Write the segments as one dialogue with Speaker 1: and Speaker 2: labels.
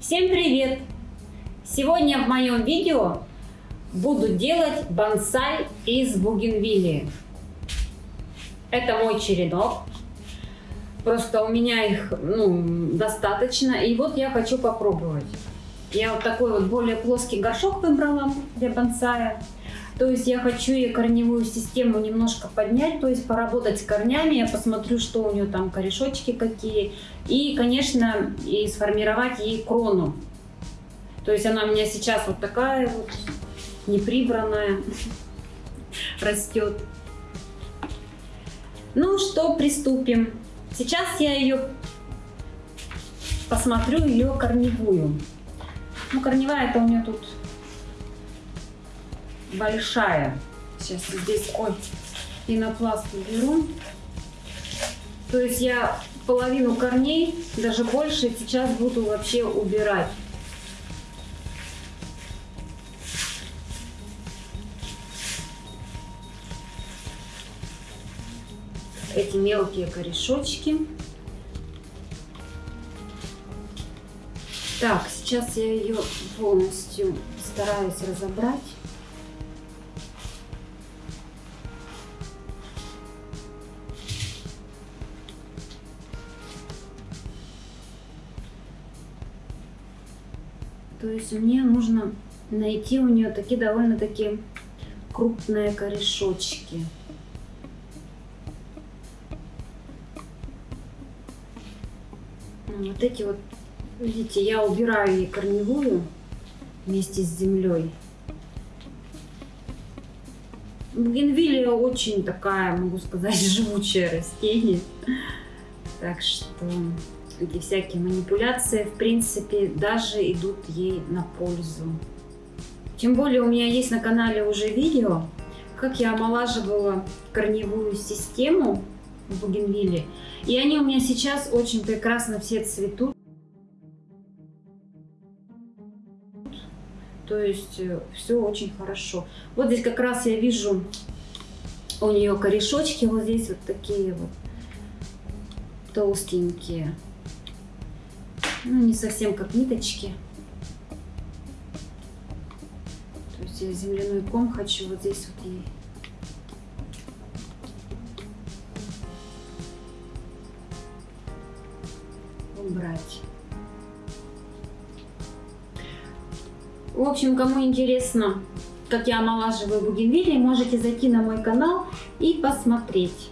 Speaker 1: Всем привет! Сегодня в моем видео буду делать бонсай из бугенвилии. Это мой черенок. Просто у меня их ну, достаточно. И вот я хочу попробовать. Я вот такой вот более плоский горшок выбрала для бонсая. То есть я хочу ей корневую систему немножко поднять, то есть поработать с корнями, я посмотрю, что у нее там корешочки какие. И, конечно, и сформировать ей крону. То есть она у меня сейчас вот такая вот, неприбранная, растет. Ну что, приступим. Сейчас я ее посмотрю, ее корневую. Ну, корневая это у меня тут большая. Сейчас здесь, ой, пенопласт уберу. То есть я половину корней, даже больше, сейчас буду вообще убирать. Эти мелкие корешочки. Так, сейчас я ее полностью стараюсь разобрать. То есть мне нужно найти у нее такие довольно-таки крупные корешочки. Вот эти вот, видите, я убираю ей корневую вместе с землей. Бугенвилия очень такая, могу сказать, живучее растение. Так что эти всякие манипуляции, в принципе, даже идут ей на пользу. Тем более у меня есть на канале уже видео, как я омолаживала корневую систему в бугенвилле. И они у меня сейчас очень прекрасно все цветут. То есть э, все очень хорошо. Вот здесь как раз я вижу у нее корешочки вот здесь вот такие вот толстенькие. Ну, не совсем как ниточки. То есть я земляной ком хочу вот здесь вот ей убрать. В общем, кому интересно, как я омолаживаю бугенвилли, можете зайти на мой канал и посмотреть.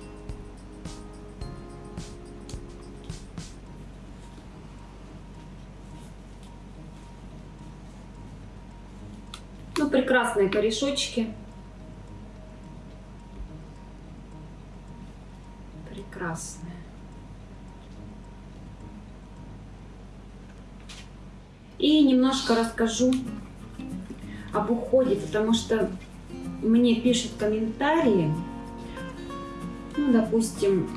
Speaker 1: Прекрасные корешочки. Прекрасные. И немножко расскажу об уходе, потому что мне пишут комментарии, ну, допустим,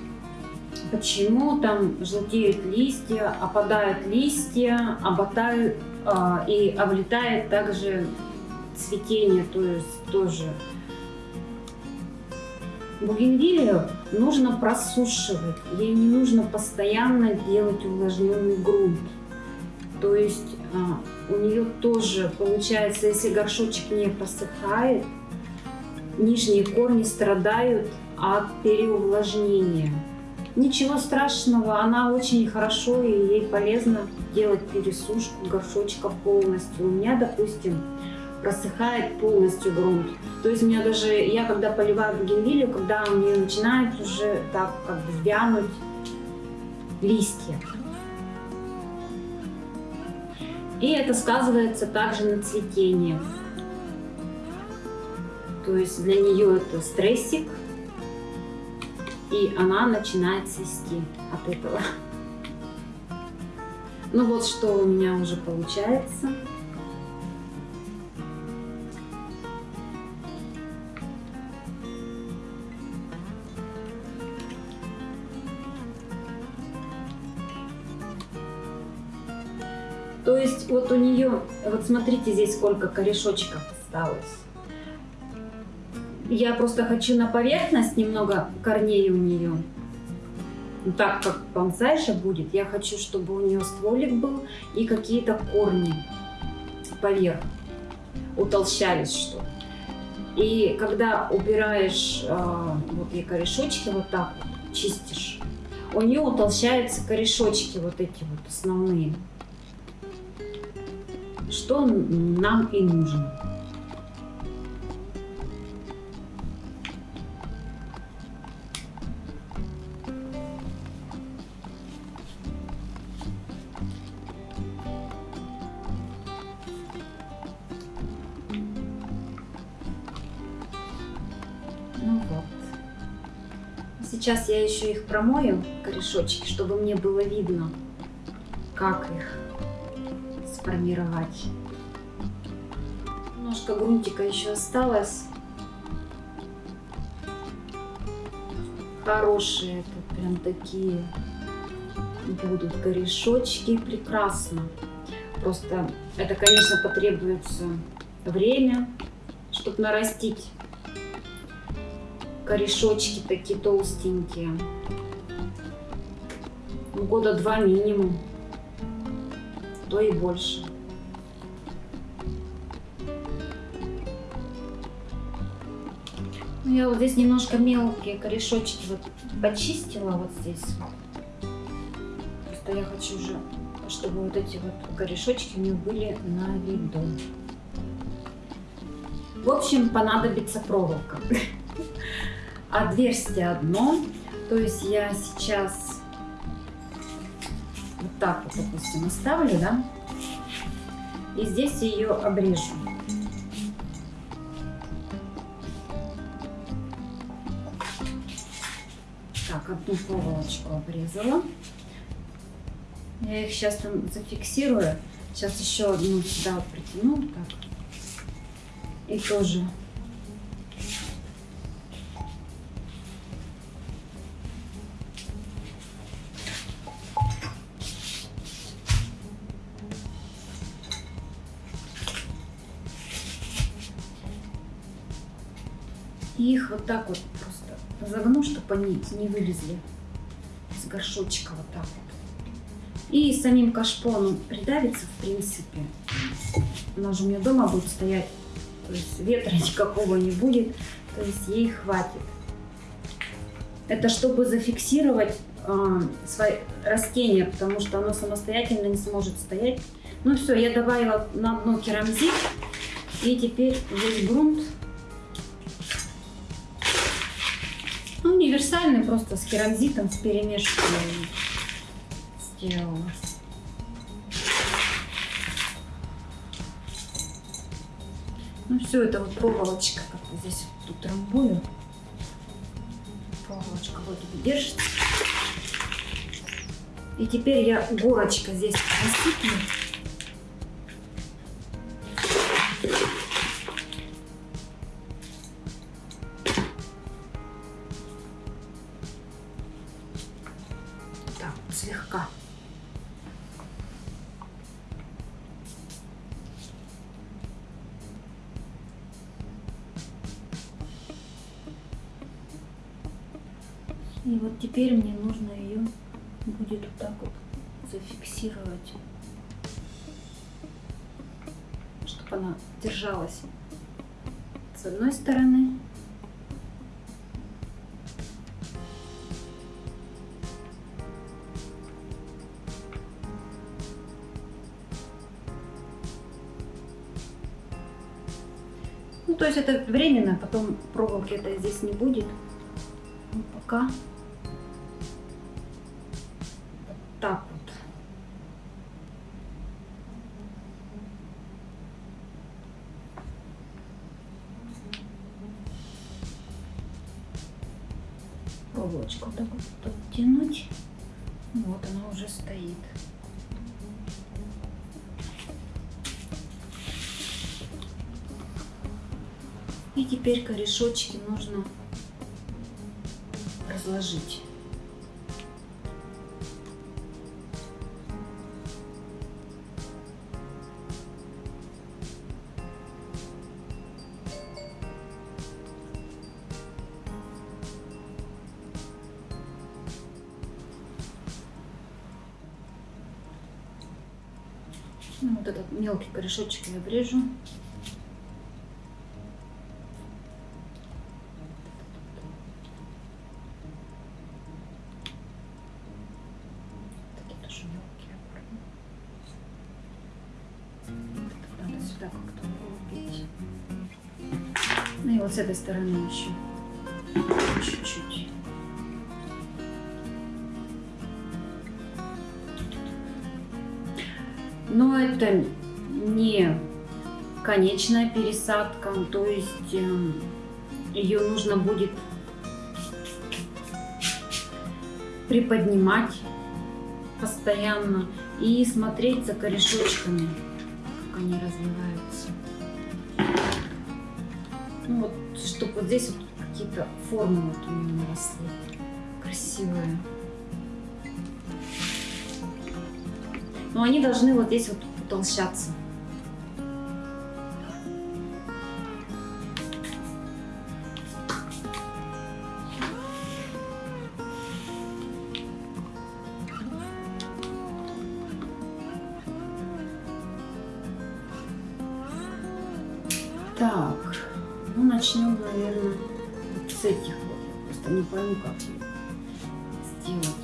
Speaker 1: почему там желтеют листья, опадают листья, оботают а, и облетает также цветение, то есть тоже. Бугенвилию нужно просушивать, ей не нужно постоянно делать увлажненный грунт. То есть а, у нее тоже получается, если горшочек не просыхает, нижние корни страдают от переувлажнения. Ничего страшного, она очень хорошо и ей полезно делать пересушку горшочка полностью. У меня, допустим, просыхает полностью грунт. То есть у меня даже, я когда поливаю бугенвилью, когда у нее начинает уже так как бы вянуть листья. И это сказывается также на цветении. То есть для нее это стрессик, и она начинает цвести от этого. Ну вот что у меня уже получается. То есть вот у нее, вот смотрите здесь сколько корешочков осталось. Я просто хочу на поверхность немного корней у нее. Ну, так как бонсайша будет, я хочу, чтобы у нее стволик был и какие-то корни поверх утолщались что. И когда убираешь э, вот и корешочки вот так вот, чистишь, у нее утолщаются корешочки вот эти вот основные. Что нам и нужно. Ну. Сейчас я еще их промою, корешочки, чтобы мне было видно, как их сформировать. Немножко грунтика еще осталось. Хорошие это прям такие будут корешочки. Прекрасно. Просто это, конечно, потребуется время, чтобы нарастить корешочки такие толстенькие. Ну, года два минимум, то и больше. Ну, я вот здесь немножко мелкие корешочки вот почистила вот здесь. Просто я хочу уже, чтобы вот эти вот корешочки у меня были на виду. В общем, понадобится проволока. Отверстие одно. То есть я сейчас так вот, допустим, оставлю, да? И здесь ее обрежу. Так, одну проволочку обрезала. Я их сейчас там зафиксирую. Сейчас еще одну сюда притяну. Так. И тоже И их вот так вот просто загну, чтобы они не вылезли с горшочка вот так вот. И самим кашпоном придавится, в принципе. Она же у меня дома будет стоять, то есть ветра никакого не будет, то есть ей хватит. Это чтобы зафиксировать э, свои растения, потому что оно самостоятельно не сможет стоять. Ну все, я добавила на дно керамзит, и теперь весь грунт Универсальный, просто с керамзитом, с перемешкой сделала. Ну, все это вот проволочка, как вот здесь вот тут трамбую. Проволочка вот держится. И теперь я горочка здесь насыплю. Слегка. И вот теперь мне нужно ее будет вот так вот зафиксировать, чтобы она держалась с одной стороны то есть это временно, потом проволоки это здесь не будет. Ну, пока вот так вот. Проволочку так вот подтянуть. Вот она уже стоит. И теперь корешочки нужно разложить. Ну, вот этот мелкий корешочек я обрежу. С этой стороны еще чуть-чуть. Но это не конечная пересадка, то есть ее нужно будет приподнимать постоянно и смотреть за корешочками, как они развиваются. Ну вот, чтобы вот здесь вот какие-то формы вот у меня наросли красивые. Но они должны вот здесь вот утолщаться. Так, начнем, наверное, с этих вот. Я просто не пойму, как сделать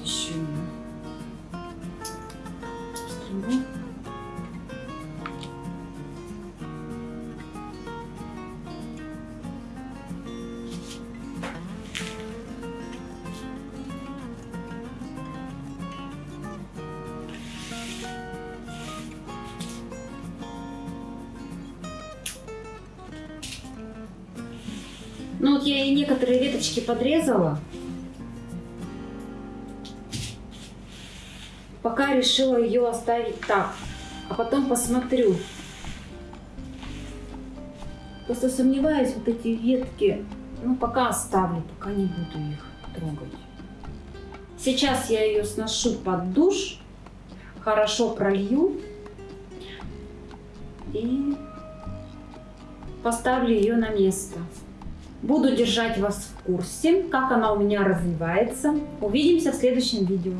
Speaker 1: Ну вот я и некоторые веточки подрезала. Пока решила ее оставить так. А потом посмотрю. Просто сомневаюсь, вот эти ветки, ну пока оставлю, пока не буду их трогать. Сейчас я ее сношу под душ, хорошо пролью и поставлю ее на место. Буду держать вас в курсе, как она у меня развивается. Увидимся в следующем видео.